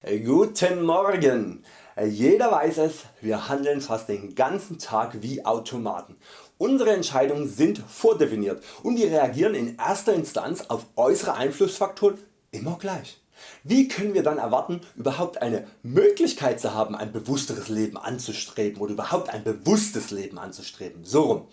Guten Morgen! Jeder weiß es, wir handeln fast den ganzen Tag wie Automaten. Unsere Entscheidungen sind vordefiniert und wir reagieren in erster Instanz auf äußere Einflussfaktoren immer gleich. Wie können wir dann erwarten überhaupt eine Möglichkeit zu haben ein bewussteres Leben anzustreben oder überhaupt ein bewusstes Leben anzustreben? So rum.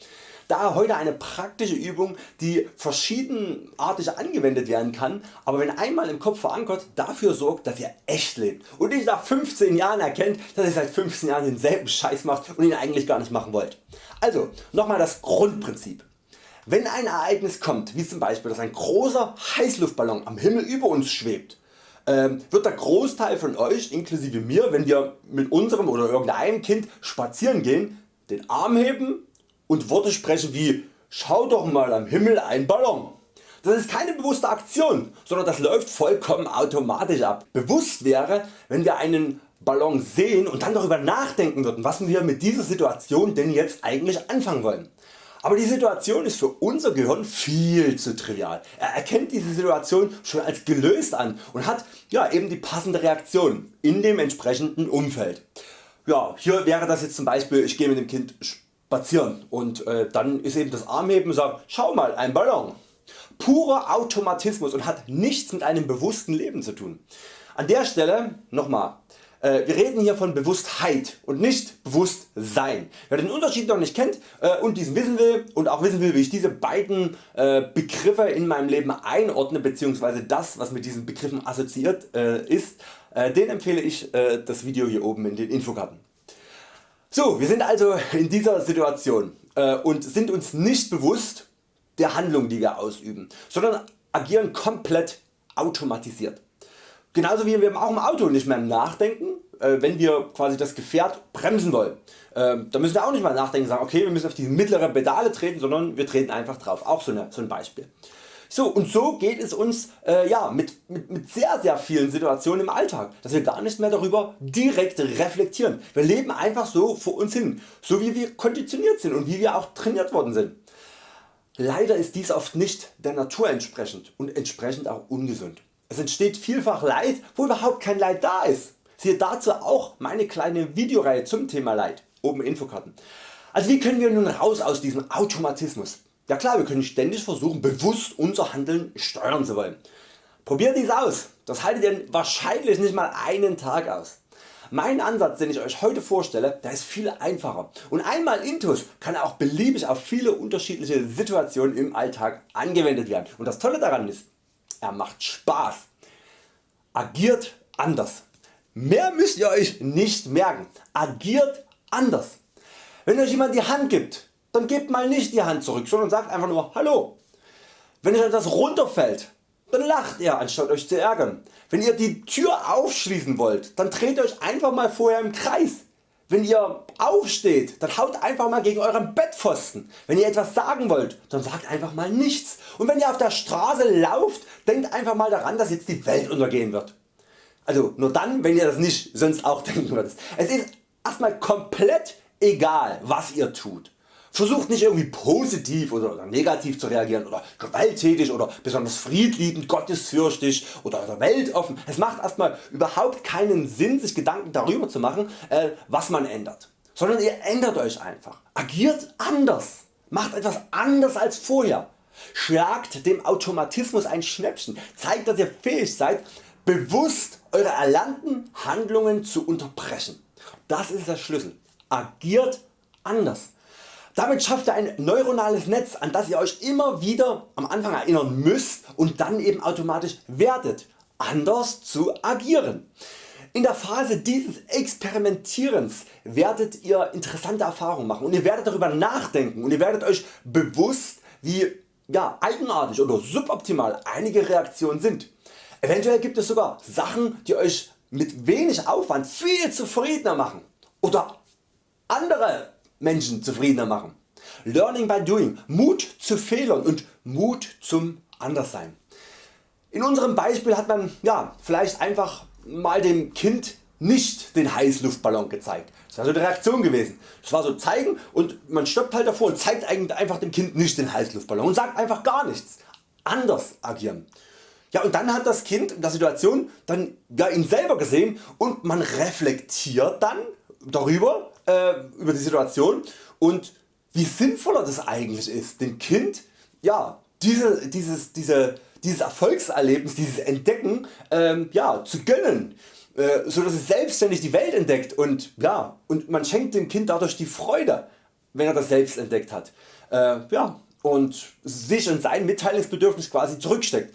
Daher heute eine praktische Übung die verschiedenartig angewendet werden kann, aber wenn einmal im Kopf verankert dafür sorgt dass ihr echt lebt und nicht nach 15 Jahren erkennt dass ihr seit 15 Jahren denselben Scheiß macht und ihn eigentlich gar nicht machen wollt. Also nochmal das Grundprinzip. Wenn ein Ereignis kommt, wie zum Beispiel dass ein großer Heißluftballon am Himmel über uns schwebt, ähm, wird der Großteil von Euch inklusive mir, wenn wir mit unserem oder irgendeinem Kind spazieren gehen, den Arm heben und Worte sprechen wie Schau doch mal am Himmel ein Ballon. Das ist keine bewusste Aktion, sondern das läuft vollkommen automatisch ab. Bewusst wäre wenn wir einen Ballon sehen und dann darüber nachdenken würden was wir mit dieser Situation denn jetzt eigentlich anfangen wollen. Aber die Situation ist für unser Gehirn viel zu trivial. Er erkennt diese Situation schon als gelöst an und hat ja, eben die passende Reaktion in dem entsprechenden Umfeld. Ja, hier wäre das jetzt zum Beispiel ich gehe mit dem Kind spazieren und äh, dann ist eben das Armheben und sagt schau mal ein Ballon. Purer Automatismus und hat nichts mit einem bewussten Leben zu tun. An der Stelle nochmal, äh, wir reden hier von Bewusstheit und nicht Bewusstsein. Wer den Unterschied noch nicht kennt äh, und diesen wissen will und auch wissen will wie ich diese beiden äh, Begriffe in meinem Leben einordne bzw. das was mit diesen Begriffen assoziiert äh, ist, äh, den empfehle ich äh, das Video hier oben in den Infokarten. So, wir sind also in dieser Situation äh, und sind uns nicht bewusst der Handlung die wir ausüben, sondern agieren komplett automatisiert. Genauso wie wir auch im Auto nicht mehr nachdenken, äh, wenn wir quasi das Gefährt bremsen wollen. Äh, da müssen wir auch nicht mal nachdenken sagen okay wir müssen auf die mittlere Pedale treten, sondern wir treten einfach drauf. Auch so, eine, so ein Beispiel. So und so geht es uns äh, ja, mit, mit, mit sehr sehr vielen Situationen im Alltag, dass wir gar nicht mehr darüber direkt reflektieren. Wir leben einfach so vor uns hin, so wie wir konditioniert sind und wie wir auch trainiert worden sind. Leider ist dies oft nicht der Natur entsprechend und entsprechend auch ungesund. Es entsteht vielfach Leid wo überhaupt kein Leid da ist. Siehe dazu auch meine kleine Videoreihe zum Thema Leid, oben Infokarten. Also wie können wir nun raus aus diesem Automatismus? Ja klar, wir können ständig versuchen bewusst unser Handeln steuern zu wollen. Probiert dies aus, das haltet ihr wahrscheinlich nicht mal einen Tag aus. Mein Ansatz den ich Euch heute vorstelle der ist viel einfacher und einmal intus kann auch beliebig auf viele unterschiedliche Situationen im Alltag angewendet werden und das Tolle daran ist, er macht Spaß. Agiert anders. Mehr müsst ihr Euch nicht merken. Agiert anders. Wenn Euch jemand die Hand gibt, dann gebt mal nicht die Hand zurück, sondern sagt einfach nur Hallo. Wenn euch etwas runterfällt, dann lacht ihr anstatt Euch zu ärgern. Wenn ihr die Tür aufschließen wollt, dann dreht Euch einfach mal vorher im Kreis. Wenn ihr aufsteht, dann haut einfach mal gegen euren Bettpfosten. Wenn ihr etwas sagen wollt, dann sagt einfach mal nichts. Und wenn ihr auf der Straße lauft, denkt einfach mal daran, dass jetzt die Welt untergehen wird. Also nur dann, wenn ihr das nicht sonst auch denken würdet. Es ist erstmal komplett egal, was ihr tut. Versucht nicht irgendwie positiv oder negativ zu reagieren oder gewalttätig oder besonders friedliebend, gottesfürchtig oder weltoffen. Es macht erstmal überhaupt keinen Sinn sich Gedanken darüber zu machen äh, was man ändert, sondern ihr ändert Euch einfach. Agiert anders. Macht etwas anders als vorher. Schlagt dem Automatismus ein Schnäppchen. Zeigt dass ihr fähig seid bewusst Eure erlernten Handlungen zu unterbrechen. Das ist der Schlüssel. Agiert anders. Damit schafft ihr ein neuronales Netz an das ihr Euch immer wieder am Anfang erinnern müsst und dann eben automatisch werdet anders zu agieren. In der Phase dieses Experimentierens werdet ihr interessante Erfahrungen machen und ihr werdet darüber nachdenken und ihr werdet Euch bewusst wie ja, eigenartig oder suboptimal einige Reaktionen sind. Eventuell gibt es sogar Sachen die Euch mit wenig Aufwand viel zufriedener machen oder andere Menschen zufriedener machen. Learning by doing, Mut zu Fehlern und Mut zum Anderssein. In unserem Beispiel hat man ja, vielleicht einfach mal dem Kind nicht den Heißluftballon gezeigt. Das war so die Reaktion gewesen. Das war so zeigen und man stoppt halt davor und zeigt einfach dem Kind nicht den Heißluftballon und sagt einfach gar nichts. Anders agieren. Ja, und dann hat das Kind in der Situation dann ja, ihn selber gesehen und man reflektiert dann darüber, äh, über die Situation und wie sinnvoller das eigentlich ist, dem Kind ja, diese, dieses, diese, dieses Erfolgserlebnis, dieses Entdecken ähm, ja, zu gönnen, äh, so dass es selbstständig die Welt entdeckt und, ja, und man schenkt dem Kind dadurch die Freude, wenn er das selbst entdeckt hat. Äh, ja, und sich und sein Mitteilungsbedürfnis quasi zurücksteckt.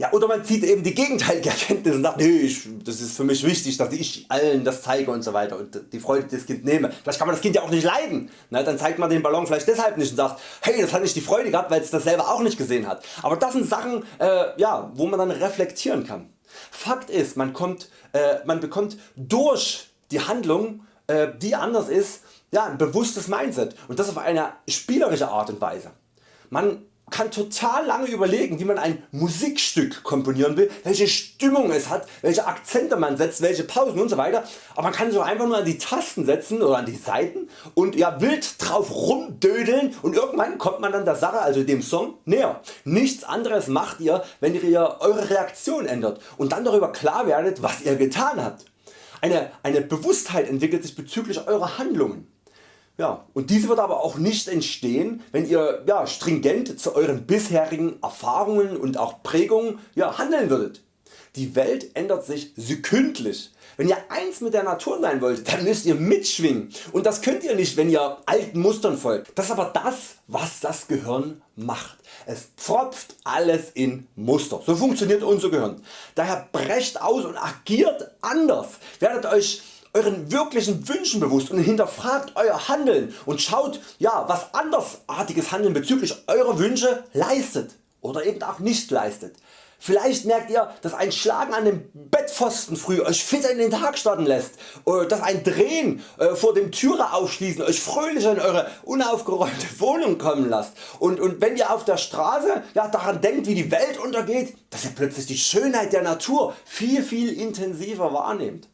Ja, oder man zieht eben die gegenteilige Erkenntnis und sagt, nee, ich, das ist für mich wichtig, dass ich allen das zeige und so weiter und die Freude des Kind nehme. Vielleicht kann man das Kind ja auch nicht leiden. Na, dann zeigt man den Ballon vielleicht deshalb nicht und sagt, hey, das hat nicht die Freude gehabt, weil es das selber auch nicht gesehen hat. Aber das sind Sachen, äh, ja, wo man dann reflektieren kann. Fakt ist, man, kommt, äh, man bekommt durch die Handlung, äh, die anders ist, ja, ein bewusstes Mindset und das auf eine spielerische Art und Weise. Man kann total lange überlegen wie man ein Musikstück komponieren will, welche Stimmung es hat, welche Akzente man setzt, welche Pausen weiter, aber man kann so einfach nur an die Tasten setzen oder an die Seiten und ja, wild drauf rumdödeln und irgendwann kommt man dann der Sache, also dem Song näher. Nichts anderes macht ihr wenn ihr Eure Reaktion ändert und dann darüber klar werdet was ihr getan habt. Eine, eine Bewusstheit entwickelt sich bezüglich eurer Handlungen. Ja, und diese wird aber auch nicht entstehen wenn ihr ja, stringent zu Euren bisherigen Erfahrungen und auch Prägungen ja, handeln würdet. Die Welt ändert sich sekündlich. Wenn ihr eins mit der Natur sein wollt, dann müsst ihr mitschwingen und das könnt ihr nicht wenn ihr alten Mustern folgt. Das ist aber das was das Gehirn macht. Es pfropft alles in Muster. So funktioniert unser Gehirn. Daher brecht aus und agiert anders. Werdet Euch Euren wirklichen Wünschen bewusst und hinterfragt Euer Handeln und schaut ja, was andersartiges Handeln bezüglich Eurer Wünsche leistet oder eben auch nicht leistet. Vielleicht merkt ihr dass ein Schlagen an dem Bettpfosten früh Euch fitter in den Tag starten lässt, oder dass ein Drehen äh, vor dem Türe aufschließen Euch fröhlicher in Eure unaufgeräumte Wohnung kommen lasst und, und wenn ihr auf der Straße ja, daran denkt wie die Welt untergeht, dass ihr plötzlich die Schönheit der Natur viel viel intensiver wahrnehmt.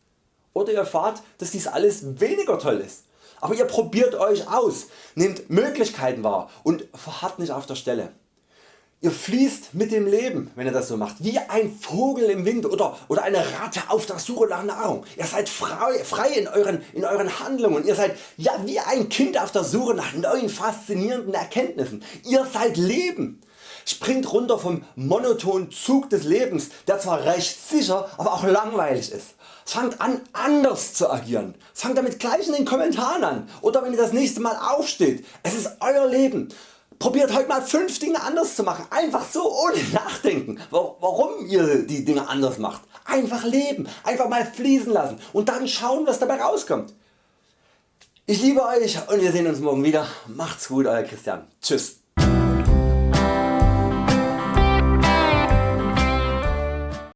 Oder ihr erfahrt dass dies alles weniger toll ist. Aber ihr probiert Euch aus, nehmt Möglichkeiten wahr und verharrt nicht auf der Stelle. Ihr fließt mit dem Leben wenn ihr das so macht, wie ein Vogel im Wind oder, oder eine Ratte auf der Suche nach Nahrung. Ihr seid frei, frei in, euren, in euren Handlungen, ihr seid ja, wie ein Kind auf der Suche nach neuen faszinierenden Erkenntnissen. Ihr seid Leben. Springt runter vom monotonen Zug des Lebens der zwar recht sicher, aber auch langweilig ist. Fangt an anders zu agieren. Fangt damit gleich in den Kommentaren an oder wenn ihr das nächste Mal aufsteht. Es ist Euer Leben. Probiert heute mal 5 Dinge anders zu machen. Einfach so ohne nachdenken warum ihr die Dinge anders macht. Einfach leben, einfach mal fließen lassen und dann schauen was dabei rauskommt. Ich liebe Euch und wir sehen uns morgen wieder. Macht's gut Euer Christian. Tschüss.